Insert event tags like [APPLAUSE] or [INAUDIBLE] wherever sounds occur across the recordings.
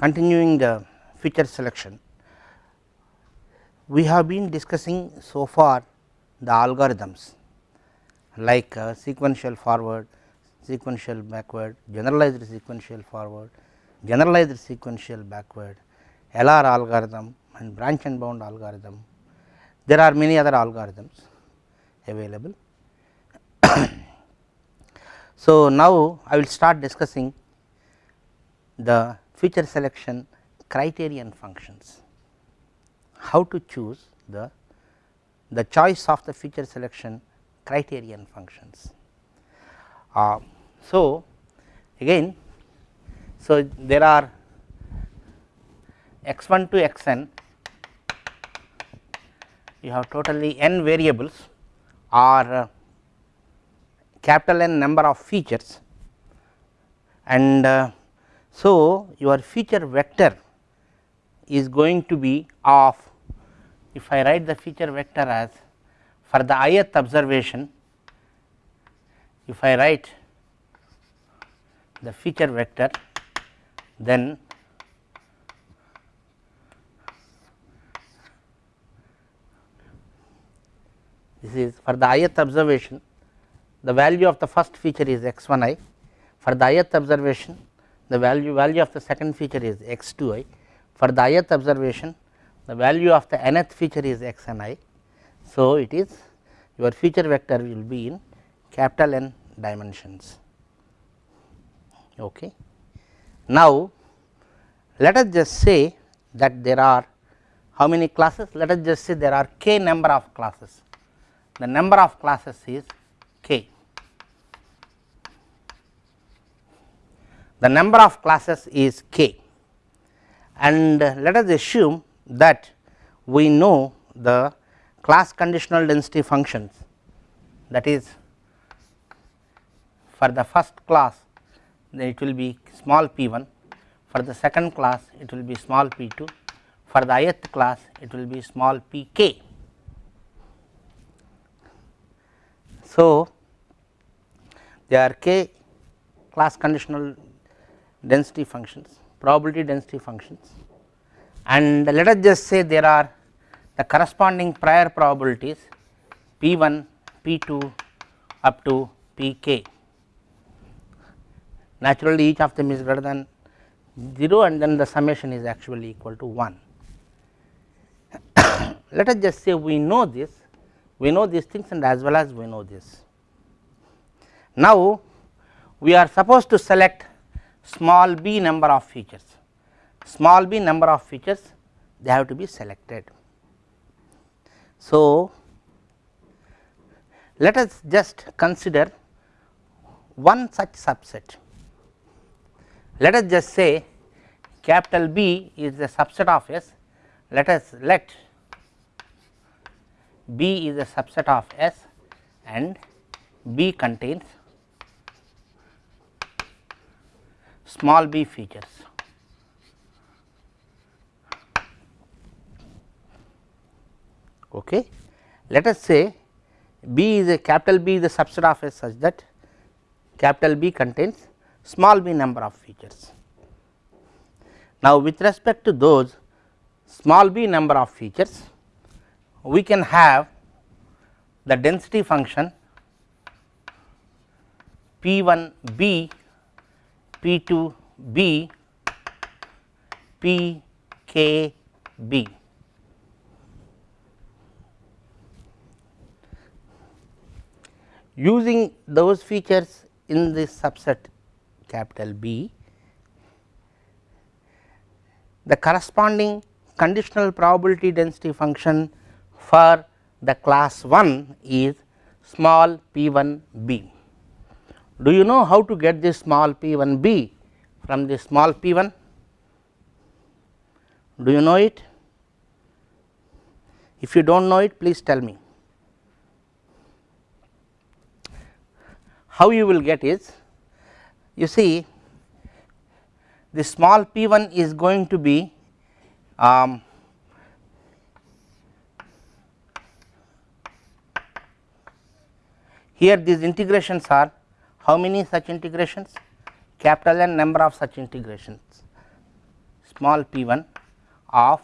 continuing the feature selection, we have been discussing so far the algorithms like uh, sequential forward, sequential backward, generalized sequential forward, generalized sequential backward, LR algorithm and branch and bound algorithm. There are many other algorithms available. [COUGHS] so, now I will start discussing the feature selection criterion functions, how to choose the, the choice of the feature selection criterion functions. Uh, so, again so there are x 1 to x n you have totally n variables or uh, capital N number of features and uh, so your feature vector is going to be of if I write the feature vector as for the ith observation if I write the feature vector then this is for the ith observation the value of the first feature is x 1 i. For the ith observation the value value of the second feature is x 2 i for the ith observation the value of the nth feature is x n i. So, it is your feature vector will be in capital N dimensions. Okay. Now, let us just say that there are how many classes let us just say there are k number of classes the number of classes is k. The number of classes is k. And let us assume that we know the class conditional density functions. That is for the first class it will be small p 1 for the second class it will be small p 2 for the ith class it will be small p k. So, there are k class conditional density functions, probability density functions and let us just say there are the corresponding prior probabilities p 1, p 2 up to p k. Naturally, each of them is greater than 0 and then the summation is actually equal to 1. [COUGHS] let us just say we know this we know these things and as well as we know this. Now, we are supposed to select small b number of features, small b number of features they have to be selected. So, let us just consider one such subset. Let us just say capital B is a subset of S, let us let B is a subset of S and B contains small b features. Okay. Let us say B is a capital B is a subset of S such that capital B contains small b number of features. Now, with respect to those small b number of features, we can have the density function P 1 b, P 2 b, P k b. Using those features in this subset capital B, the corresponding conditional probability density function for the class 1 is small p 1 b. Do you know how to get this small p 1 b from this small p 1? Do you know it? If you do not know it, please tell me. How you will get is, you see the small p 1 is going to be um, Here these integrations are how many such integrations? Capital N number of such integrations. small p 1 of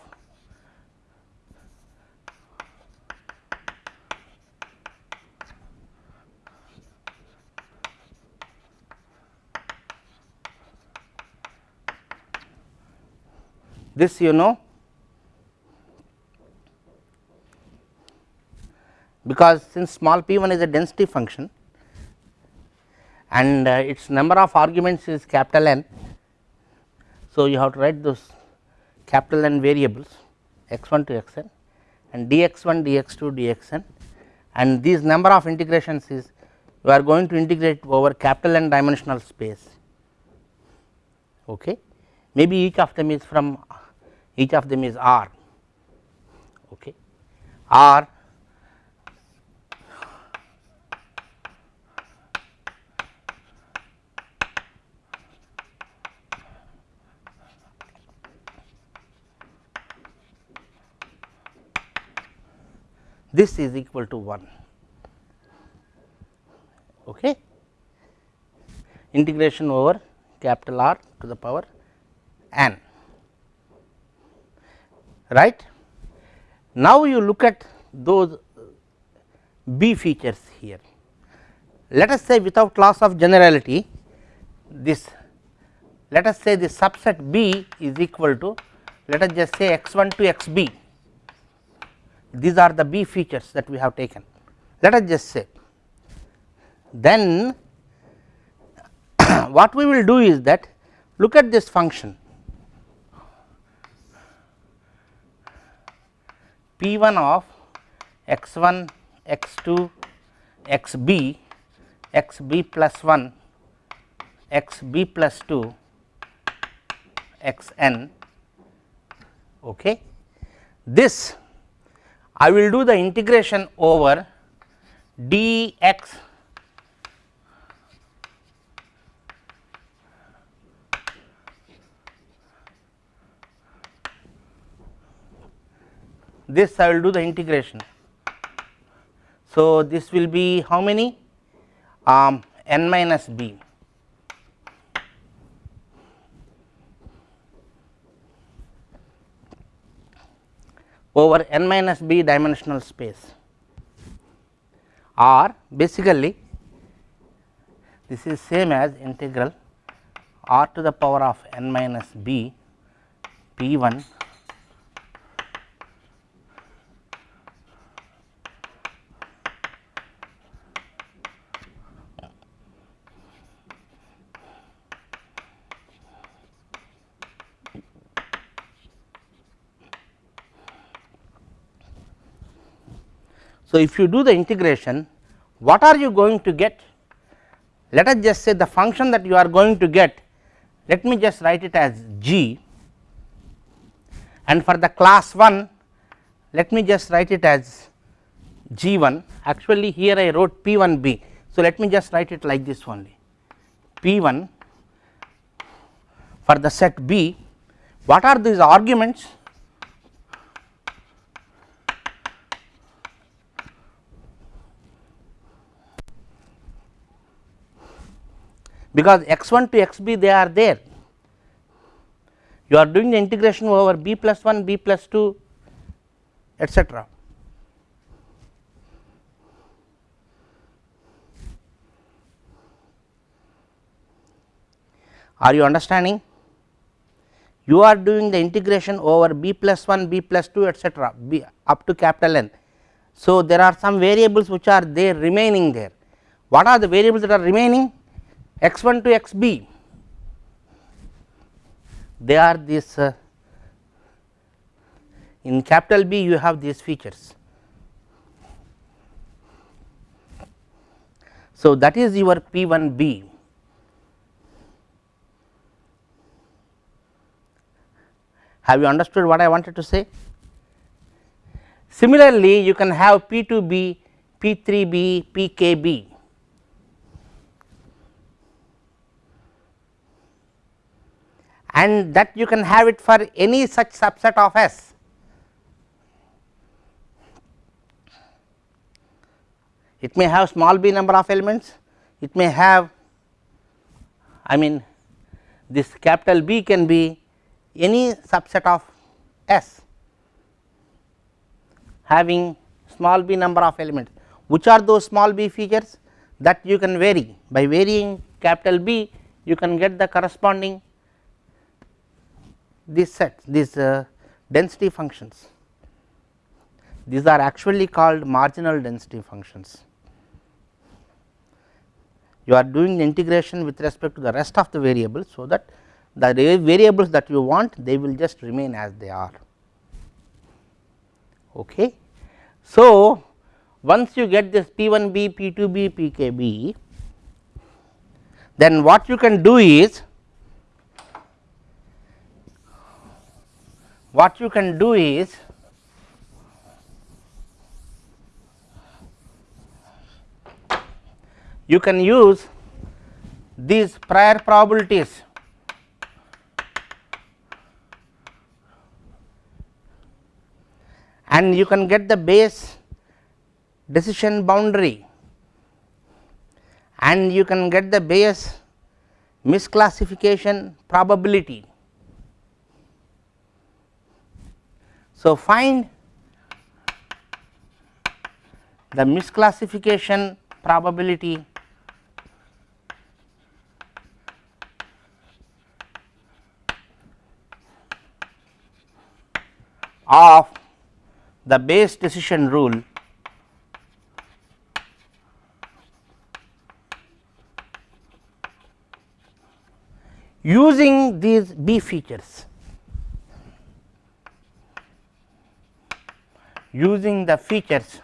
this you know because since small p 1 is a density function and uh, its number of arguments is capital N. So, you have to write those capital N variables x 1 to x n and dx 1 dx 2 dx n and these number of integrations is you are going to integrate over capital N dimensional space. Okay. Maybe each of them is from each of them is R okay. R this is equal to 1 okay. integration over capital R to the power n right. Now, you look at those B features here. Let us say without loss of generality this let us say the subset B is equal to let us just say x 1 to x b these are the B features that we have taken let us just say then [COUGHS] what we will do is that look at this function P 1 of x 1 x 2 x b x b plus 1 x b plus 2 x n. Okay. This I will do the integration over d x this I will do the integration. So, this will be how many um, n minus b over n minus b dimensional space. Or basically this is same as integral r to the power of n minus b p 1 So, if you do the integration what are you going to get? Let us just say the function that you are going to get let me just write it as g. And for the class 1 let me just write it as g 1 actually here I wrote p 1 b. So, let me just write it like this only. p 1 for the set b. What are these arguments because x 1 to x b they are there you are doing the integration over b plus 1 b plus 2 etcetera. Are you understanding? You are doing the integration over b plus 1 b plus 2 etcetera b up to capital N. So, there are some variables which are there remaining there. What are the variables that are remaining? X 1 to x b they are this uh, in capital B you have these features. So, that is your P 1 B. Have you understood what I wanted to say? Similarly, you can have P 2 B, P 3 B, P k B and that you can have it for any such subset of S. It may have small b number of elements, it may have I mean this capital B can be any subset of S having small b number of elements. Which are those small b features that you can vary by varying capital B you can get the corresponding these sets these uh, density functions. These are actually called marginal density functions. You are doing integration with respect to the rest of the variables. So, that the variables that you want they will just remain as they are. Okay. So, once you get this P 1 b, P 2 b, P k b, then what you can do is what you can do is you can use these prior probabilities and you can get the Bayes decision boundary and you can get the Bayes misclassification probability. So, find the misclassification probability of the Bayes decision rule using these B features using the features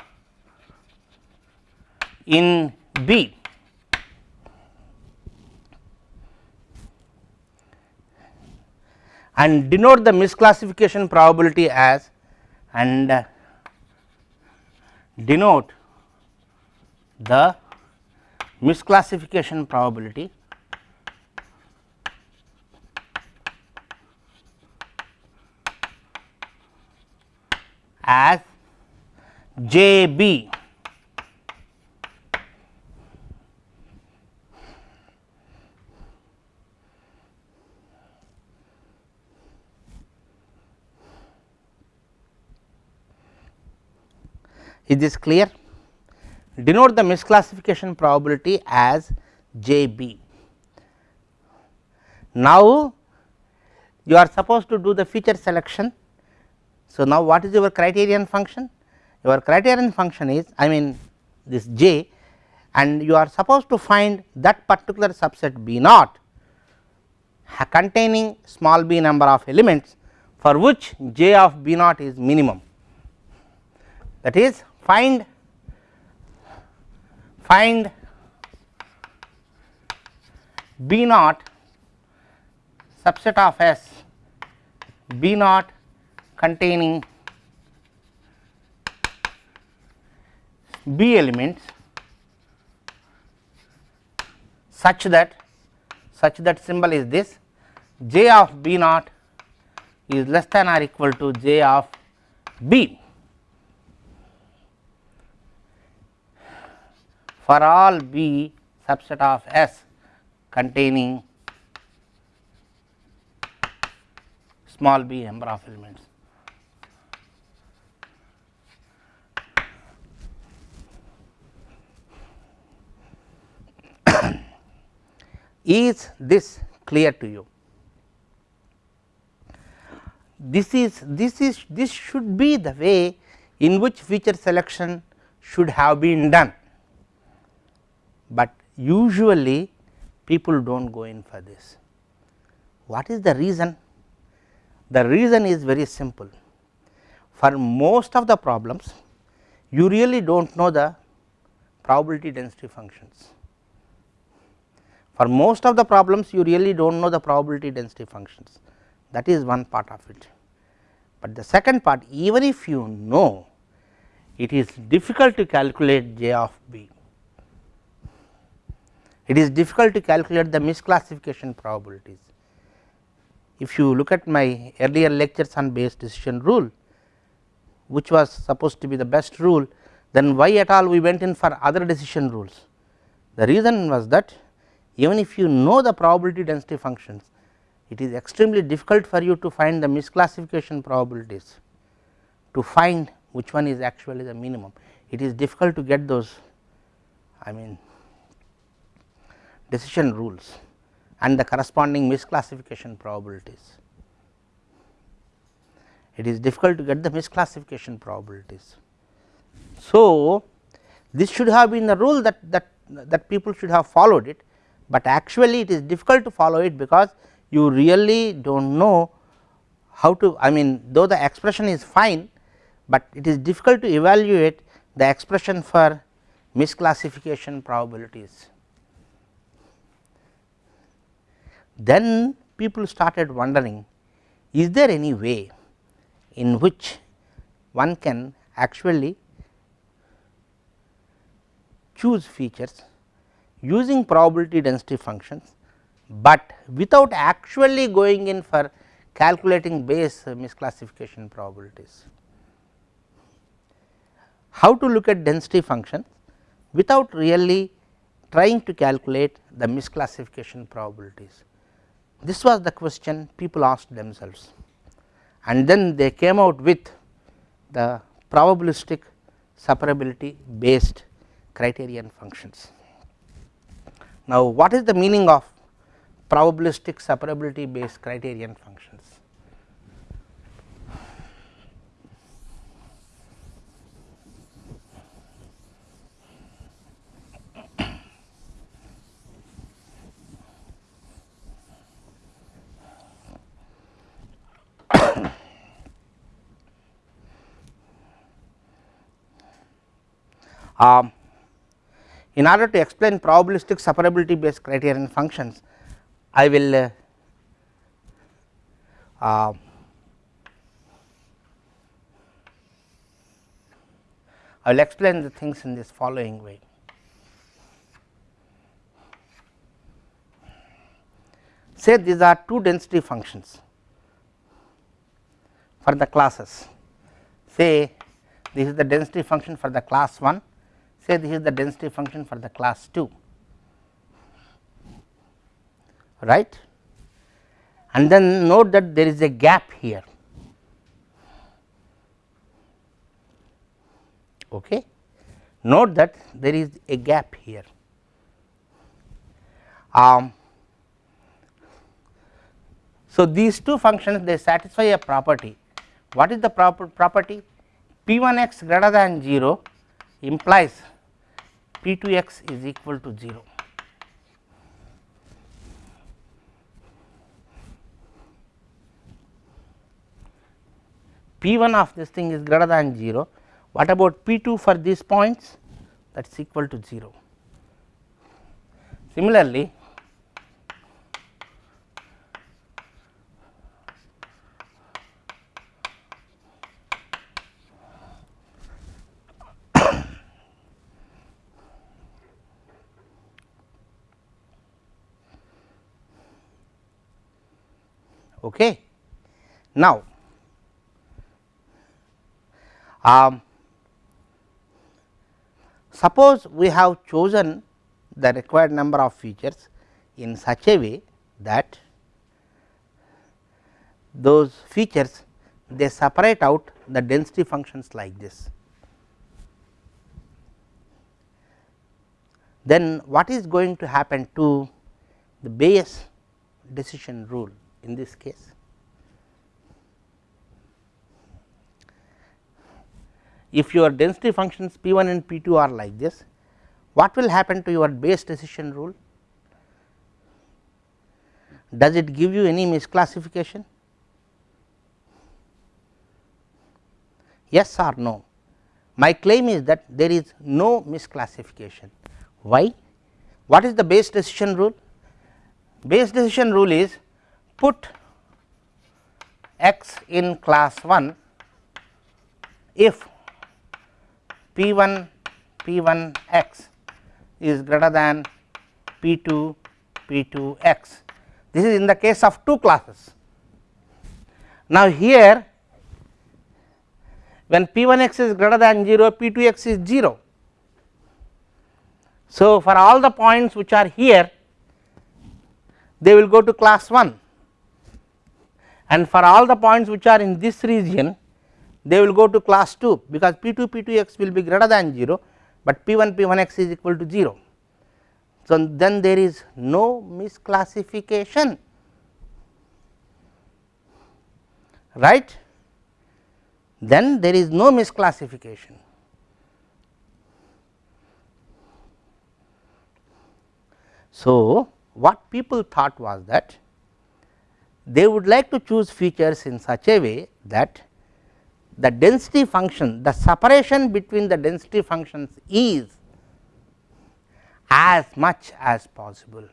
in B. And denote the misclassification probability as and denote the misclassification probability as J b Is this clear? Denote the misclassification probability as J b. Now, you are supposed to do the feature selection. So, now what is your criterion function? Your criterion function is I mean this J and you are supposed to find that particular subset B naught containing small b number of elements for which J of B naught is minimum. That is find find B naught subset of S B naught containing B elements such that such that symbol is this j of B naught is less than or equal to j of B. for all B subset of S containing small b number of elements. Is this clear to you? This is this is this should be the way in which feature selection should have been done but usually people do not go in for this. What is the reason? The reason is very simple. For most of the problems, you really do not know the probability density functions. For most of the problems, you really do not know the probability density functions. That is one part of it. But the second part, even if you know, it is difficult to calculate j of b it is difficult to calculate the misclassification probabilities. If you look at my earlier lectures on Bayes decision rule, which was supposed to be the best rule, then why at all we went in for other decision rules. The reason was that even if you know the probability density functions, it is extremely difficult for you to find the misclassification probabilities to find which one is actually the minimum. It is difficult to get those I mean decision rules and the corresponding misclassification probabilities. It is difficult to get the misclassification probabilities. So, this should have been the rule that, that, that people should have followed it, but actually it is difficult to follow it because you really do not know how to I mean though the expression is fine, but it is difficult to evaluate the expression for misclassification probabilities. Then people started wondering is there any way in which one can actually choose features using probability density functions, but without actually going in for calculating Bayes misclassification probabilities. How to look at density functions without really trying to calculate the misclassification probabilities. This was the question people asked themselves and then they came out with the probabilistic separability based criterion functions. Now, what is the meaning of probabilistic separability based criterion functions? [COUGHS] Um, in order to explain probabilistic separability based criterion functions, I will uh, uh, I will explain the things in this following way. Say these are two density functions for the classes. Say this is the density function for the class 1 say this is the density function for the class 2 right? And then note that there is a gap here. Okay? Note that there is a gap here. Um, so these two functions they satisfy a property. What is the proper property? P 1 x greater than 0 implies P 2 x is equal to 0. P 1 of this thing is greater than 0. What about P 2 for these points that is equal to 0. Similarly, Okay. Now, um, suppose we have chosen the required number of features in such a way that those features they separate out the density functions like this. Then what is going to happen to the Bayes decision rule? In this case. If your density functions P 1 and P 2 are like this, what will happen to your Bayes decision rule? Does it give you any misclassification? Yes or no? My claim is that there is no misclassification. Why? What is the Bayes decision rule? Bayes decision rule is put x in class 1 if p 1 p 1 x is greater than p 2 p 2 x. This is in the case of two classes. Now, here when p 1 x is greater than 0 p 2 x is 0. So, for all the points which are here they will go to class 1 and for all the points which are in this region they will go to class 2 because p 2 p 2 x will be greater than 0, but p 1 p 1 x is equal to 0. So, then there is no misclassification right then there is no misclassification. So, what people thought was that they would like to choose features in such a way that the density function the separation between the density functions is as much as possible.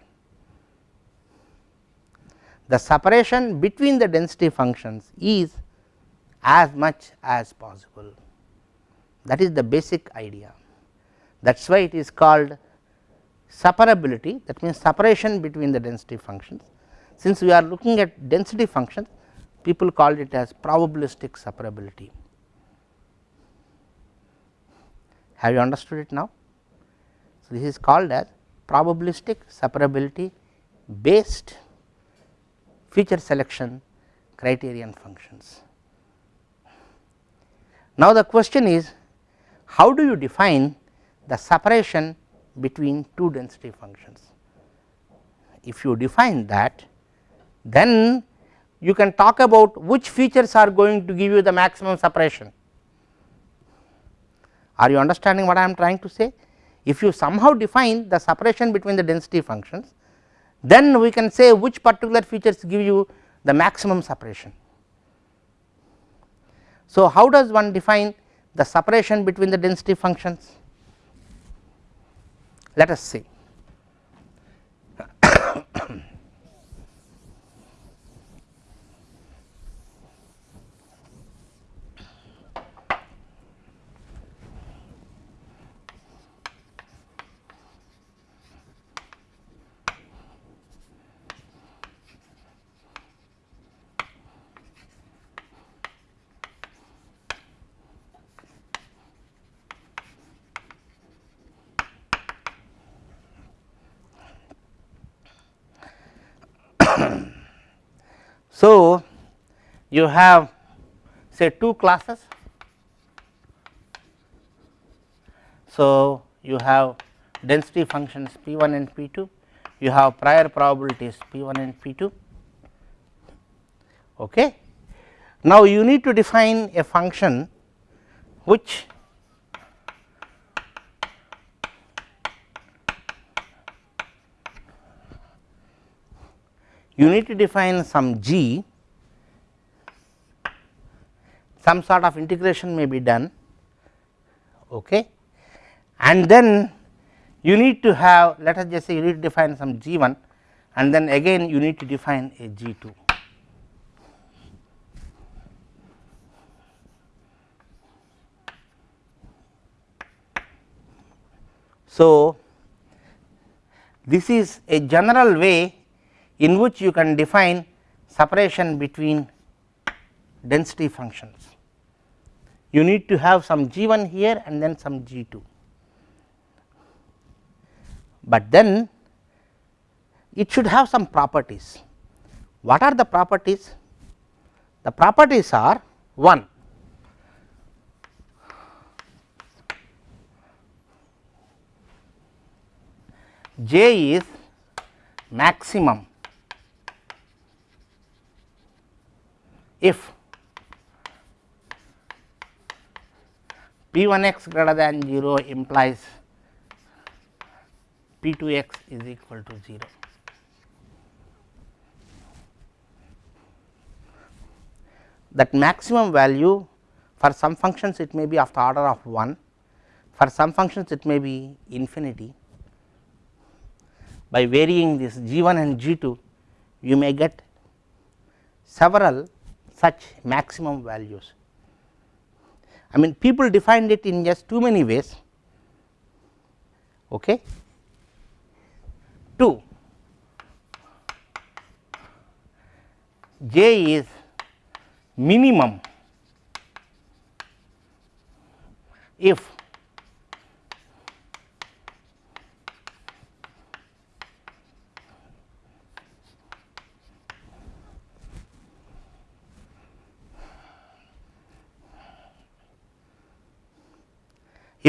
The separation between the density functions is as much as possible that is the basic idea that is why it is called separability that means separation between the density functions. Since we are looking at density functions people called it as probabilistic separability. Have you understood it now? So, this is called as probabilistic separability based feature selection criterion functions. Now, the question is how do you define the separation between two density functions. If you define that then you can talk about which features are going to give you the maximum separation. Are you understanding what I am trying to say? If you somehow define the separation between the density functions, then we can say which particular features give you the maximum separation. So, how does one define the separation between the density functions? Let us see. So, you have say two classes. So, you have density functions p 1 and p 2, you have prior probabilities p 1 and p 2. Okay. Now, you need to define a function which you need to define some g. Some sort of integration may be done. Okay? And then you need to have let us just say you need to define some g 1 and then again you need to define a g 2 So, this is a general way in which you can define separation between density functions. You need to have some g 1 here and then some g 2, but then it should have some properties. What are the properties? The properties are 1 j is maximum if p 1 x greater than 0 implies p 2 x is equal to 0. That maximum value for some functions it may be of the order of 1, for some functions it may be infinity. By varying this g 1 and g 2 you may get several such maximum values. I mean people defined it in just too many ways. Okay. 2 j is minimum if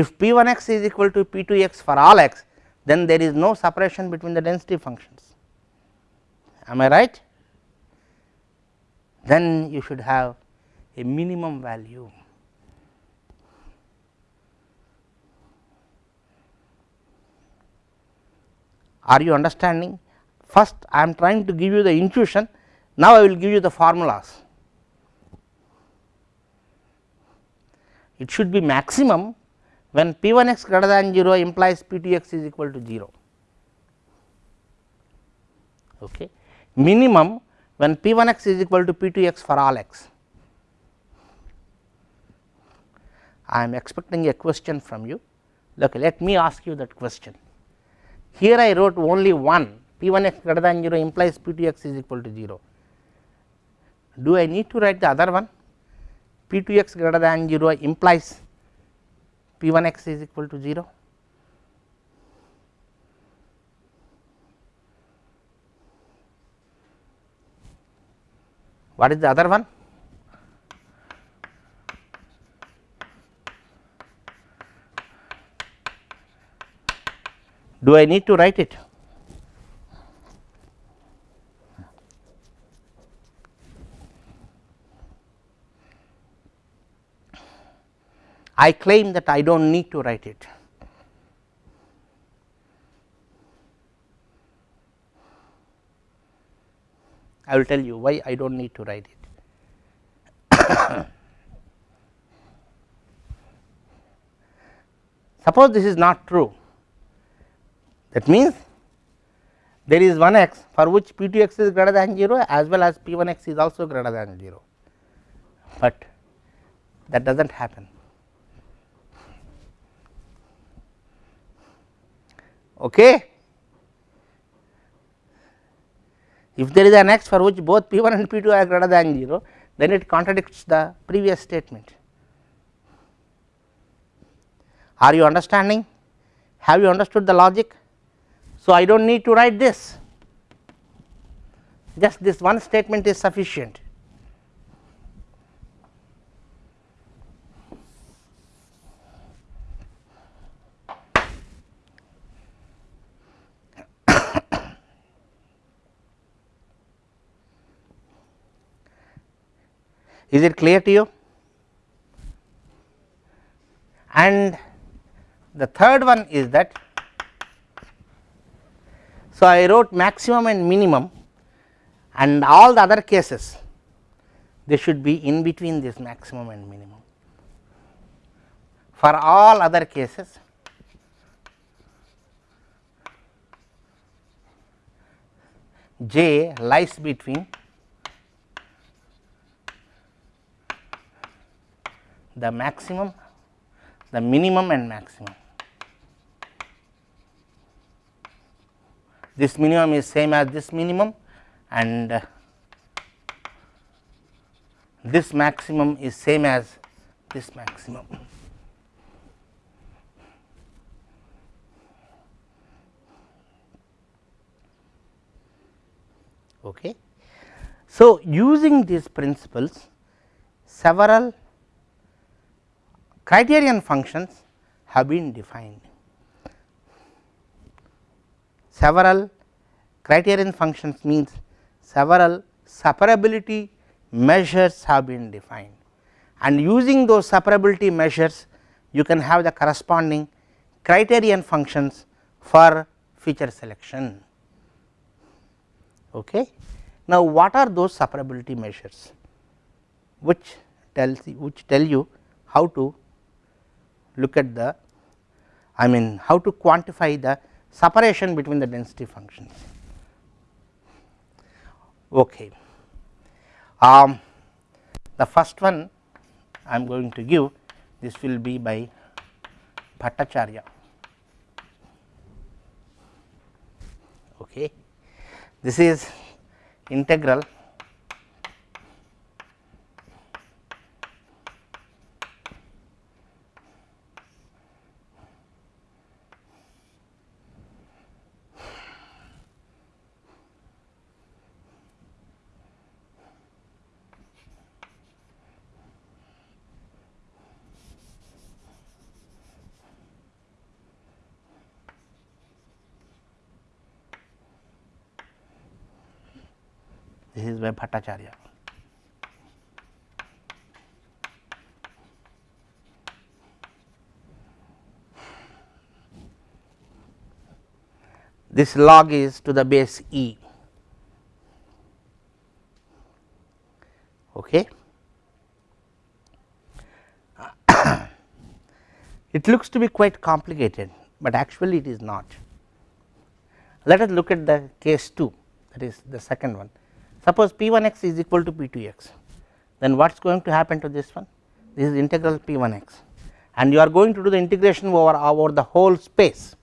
If P 1 x is equal to P 2 x for all x, then there is no separation between the density functions. Am I right? Then you should have a minimum value. Are you understanding? First I am trying to give you the intuition, now I will give you the formulas. It should be maximum when P 1 x greater than 0 implies P 2 x is equal to 0. Okay. Minimum when P 1 x is equal to P 2 x for all x. I am expecting a question from you. Okay, let me ask you that question. Here I wrote only one P 1 x greater than 0 implies P 2 x is equal to 0. Do I need to write the other one? P 2 x greater than 0 implies P 1 x is equal to 0. What is the other one? Do I need to write it? I claim that I do not need to write it. I will tell you why I do not need to write it. [COUGHS] Suppose this is not true, that means there is one x for which p 2 x is greater than 0 as well as p 1 x is also greater than 0, but that does not happen. Okay. If there is an x for which both p 1 and p 2 are greater than 0, then it contradicts the previous statement. Are you understanding? Have you understood the logic? So, I do not need to write this, just this one statement is sufficient. Is it clear to you? And the third one is that, so I wrote maximum and minimum and all the other cases they should be in between this maximum and minimum. For all other cases j lies between the maximum, the minimum and maximum. This minimum is same as this minimum and uh, this maximum is same as this maximum. Okay. So, using these principles several criterion functions have been defined. Several criterion functions means several separability measures have been defined and using those separability measures you can have the corresponding criterion functions for feature selection. Okay. Now, what are those separability measures which tells which tell you how to look at the I mean how to quantify the separation between the density functions. Okay. Um, the first one I am going to give this will be by Bhattacharyya. Okay. This is integral by Bhattacharyya. This log is to the base e. Okay. [COUGHS] it looks to be quite complicated, but actually it is not. Let us look at the case 2 that is the second one. Suppose p 1 x is equal to p 2 x, then what is going to happen to this one? This is integral p 1 x and you are going to do the integration over, over the whole space.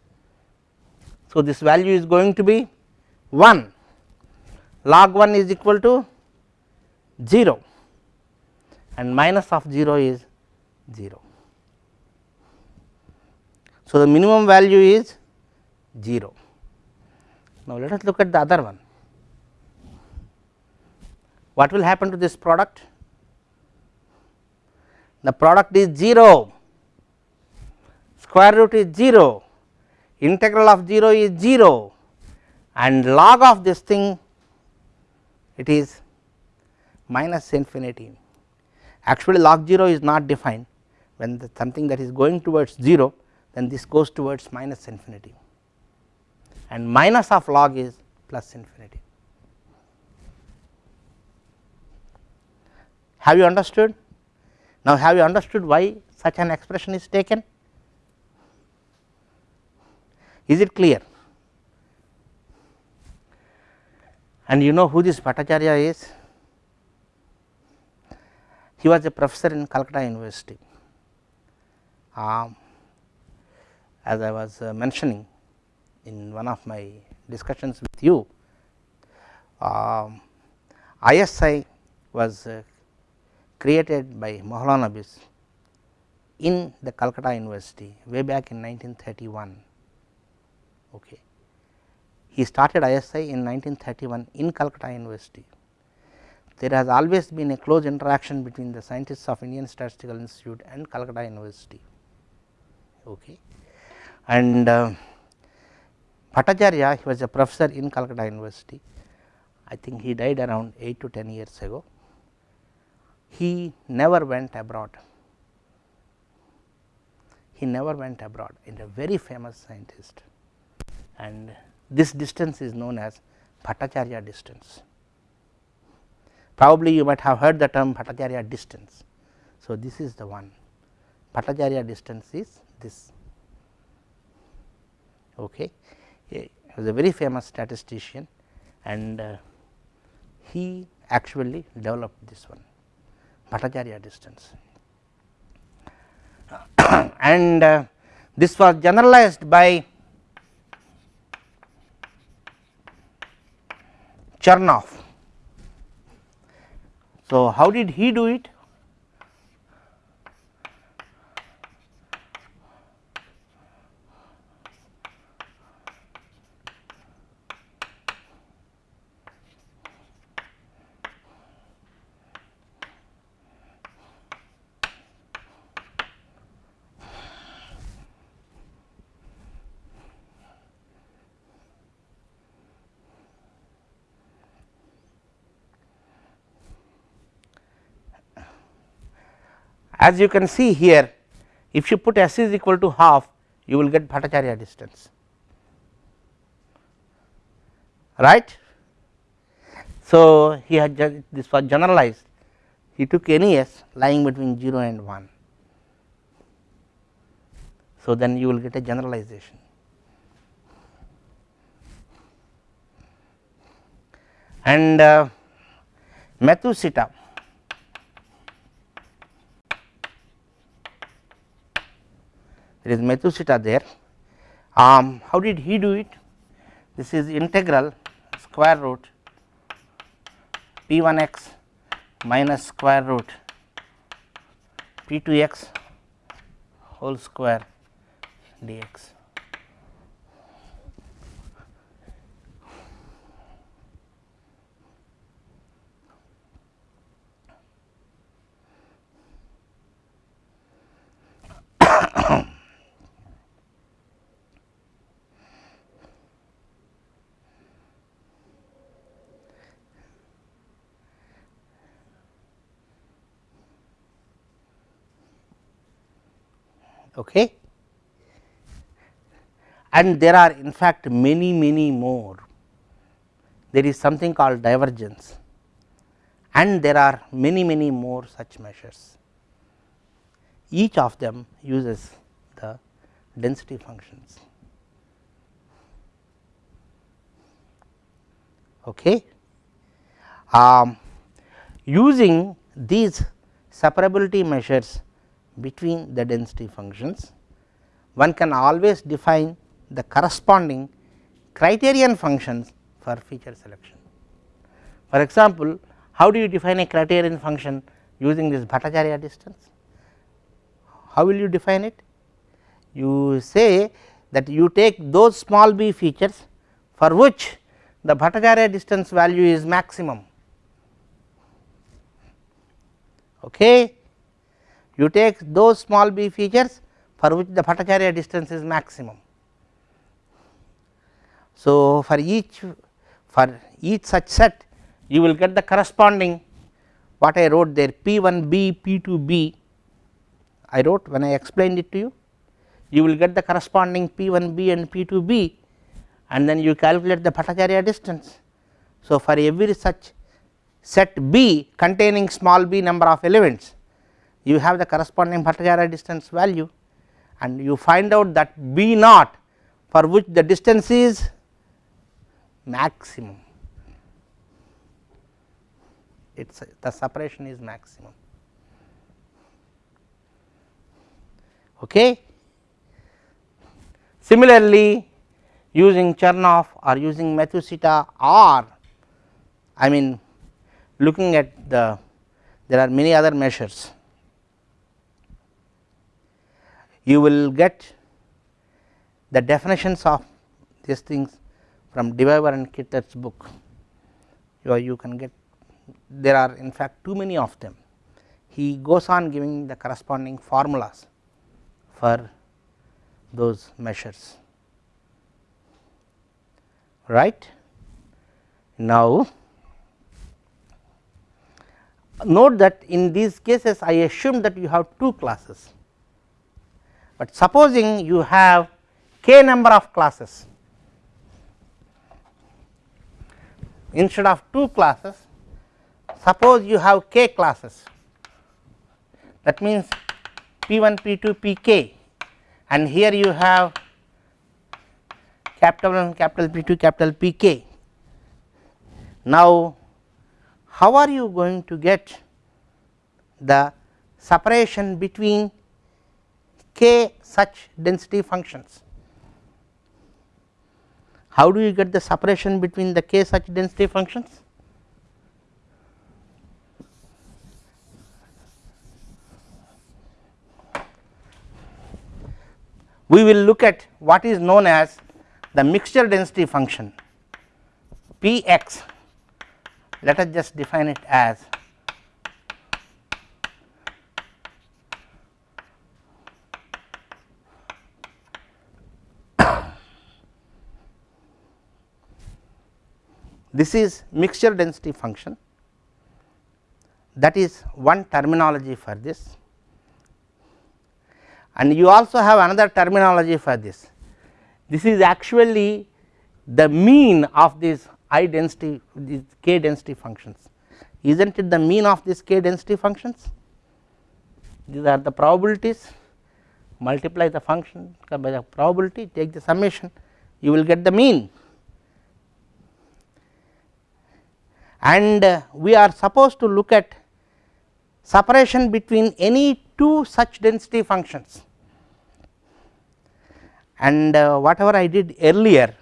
So, this value is going to be 1 log 1 is equal to 0 and minus of 0 is 0. So, the minimum value is 0. Now, let us look at the other one. What will happen to this product? The product is 0, square root is 0, integral of 0 is 0 and log of this thing it is minus infinity. Actually log 0 is not defined when the something that is going towards 0 then this goes towards minus infinity and minus of log is plus infinity. Have you understood? Now, have you understood why such an expression is taken? Is it clear? And you know who this Bhattacharyya is? He was a professor in Calcutta University. Um, as I was uh, mentioning in one of my discussions with you, um, ISI was uh, created by Mahalanobis in the Calcutta University way back in 1931 Okay. He started ISI in 1931 in Calcutta University. There has always been a close interaction between the scientists of Indian Statistical Institute and Calcutta University. Okay. And uh, Bhattacharyya he was a professor in Calcutta University. I think he died around 8 to 10 years ago. He never went abroad. He never went abroad and a very famous scientist and this distance is known as Bhattacharyya distance. Probably you might have heard the term Bhattacharyya distance. So, this is the one Bhattacharyya distance is this. Okay. He was a very famous statistician and uh, he actually developed this one Bhattacharyya distance. [COUGHS] and uh, this was generalized by Chernoff. So, how did he do it? As you can see here, if you put S is equal to half, you will get Bhattacharyya distance, right. So, he had this was generalized, he took any S lying between 0 and 1. So, then you will get a generalization. And uh, Matsushita there is Methuselah there. Um, how did he do it? This is integral square root p 1 x minus square root p 2 x whole square dx. Okay. And there are in fact many many more. There is something called divergence and there are many many more such measures. Each of them uses the density functions. Okay. Um, using these separability measures between the density functions, one can always define the corresponding criterion functions for feature selection. For example, how do you define a criterion function using this Bhattacharyya distance? How will you define it? You say that you take those small b features for which the Bhattacharyya distance value is maximum. Okay. You take those small b features for which the Bhattacharyya distance is maximum. So, for each for each such set you will get the corresponding what I wrote there P 1 b P 2 b I wrote when I explained it to you you will get the corresponding P 1 b and P 2 b and then you calculate the Bhattacharyya distance. So, for every such set B containing small b number of elements you have the corresponding Bhattacharyya distance value and you find out that B naught for which the distance is maximum it is the separation is maximum. Okay. Similarly, using Chernoff or using Matsushita or I mean looking at the there are many other measures you will get the definitions of these things from Devijver and Kittler's book you, you can get there are in fact too many of them. He goes on giving the corresponding formulas for those measures right. Now, note that in these cases I assume that you have two classes, but supposing you have k number of classes instead of two classes suppose you have k classes that means p 1 p 2 p k and here you have capital 1 capital P 2 capital P k. Now, how are you going to get the separation between k such density functions? How do you get the separation between the k such density functions? We will look at what is known as the mixture density function P x let us just define it as this is mixture density function. That is one terminology for this. And you also have another terminology for this. This is actually the mean of these i density these k density functions. Is not it the mean of these k density functions? These are the probabilities. Multiply the function by the probability. Take the summation. You will get the mean and uh, we are supposed to look at separation between any two such density functions and uh, whatever I did earlier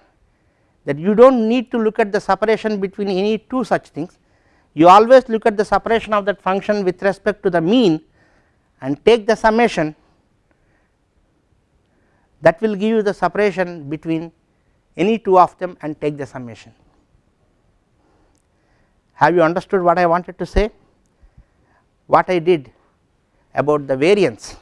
that you do not need to look at the separation between any two such things you always look at the separation of that function with respect to the mean and take the summation that will give you the separation between any two of them and take the summation. Have you understood what I wanted to say? What I did about the variance?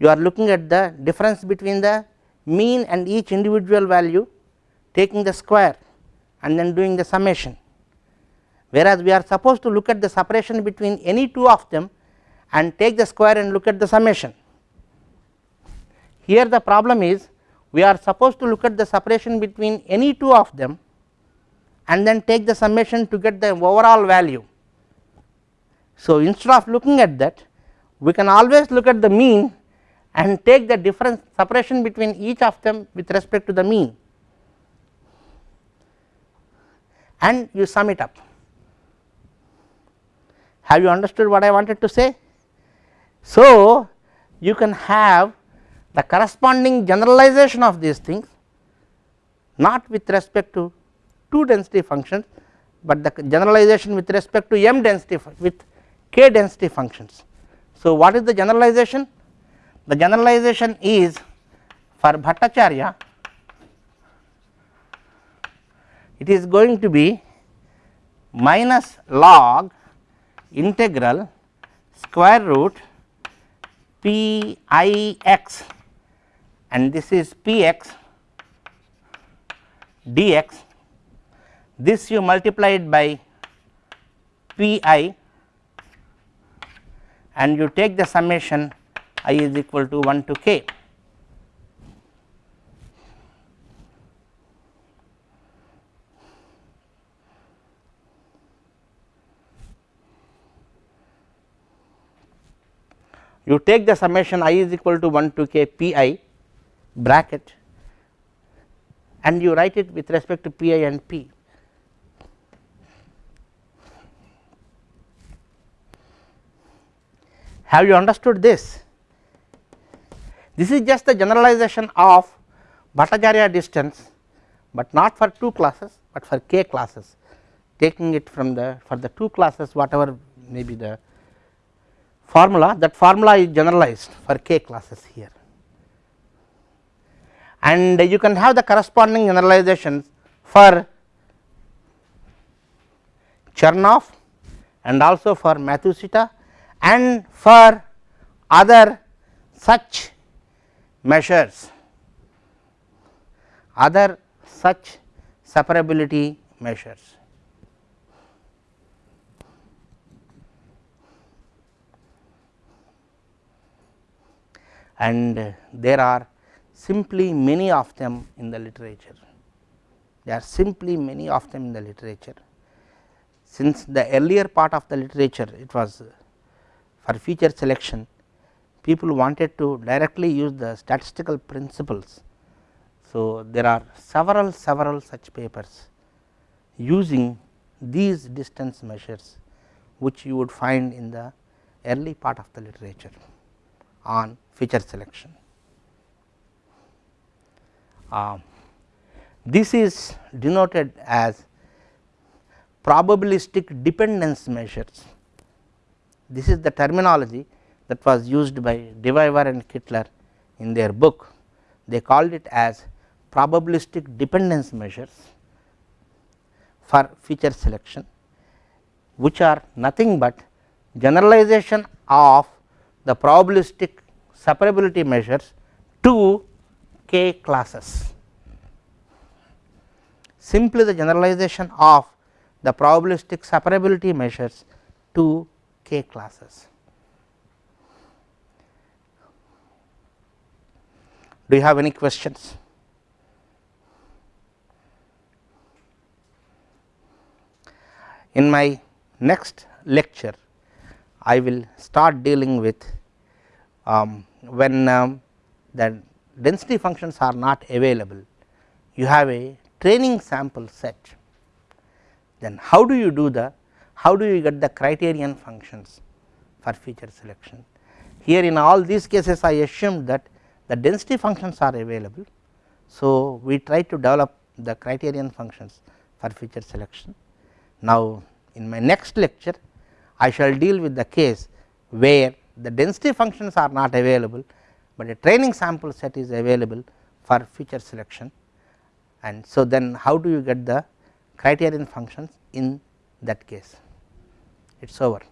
You are looking at the difference between the mean and each individual value taking the square and then doing the summation. Whereas we are supposed to look at the separation between any two of them and take the square and look at the summation. Here the problem is we are supposed to look at the separation between any two of them and then take the summation to get the overall value. So, instead of looking at that we can always look at the mean and take the difference separation between each of them with respect to the mean and you sum it up. Have you understood what I wanted to say? So, you can have the corresponding generalization of these things not with respect to two density functions, but the generalization with respect to m density with k density functions. So, what is the generalization? The generalization is for Bhattacharyya it is going to be minus log integral square root p i x and this is p x dx this you multiply it by p i and you take the summation i is equal to 1 to k. You take the summation i is equal to 1 to k p i bracket and you write it with respect to p i and p. Have you understood this? This is just the generalization of Bhattacharyya distance, but not for two classes, but for k classes. Taking it from the for the two classes whatever may be the formula that formula is generalized for k classes here. And you can have the corresponding generalizations for Chernoff and also for Matsushita and for other such measures other such separability measures. And there are simply many of them in the literature, there are simply many of them in the literature. Since the earlier part of the literature it was for feature selection people wanted to directly use the statistical principles. So, there are several several such papers using these distance measures which you would find in the early part of the literature on feature selection. Uh, this is denoted as probabilistic dependence measures. This is the terminology that was used by Devijver and Kittler in their book. They called it as probabilistic dependence measures for feature selection, which are nothing but generalization of the probabilistic separability measures to k classes. Simply the generalization of the probabilistic separability measures to classes. Do you have any questions? In my next lecture, I will start dealing with um, when um, the density functions are not available, you have a training sample set. Then how do you do the, how do you get the criterion functions for feature selection? Here in all these cases I assumed that the density functions are available. So, we try to develop the criterion functions for feature selection. Now, in my next lecture I shall deal with the case where the density functions are not available, but a training sample set is available for feature selection and so then how do you get the criterion functions in that case it is over.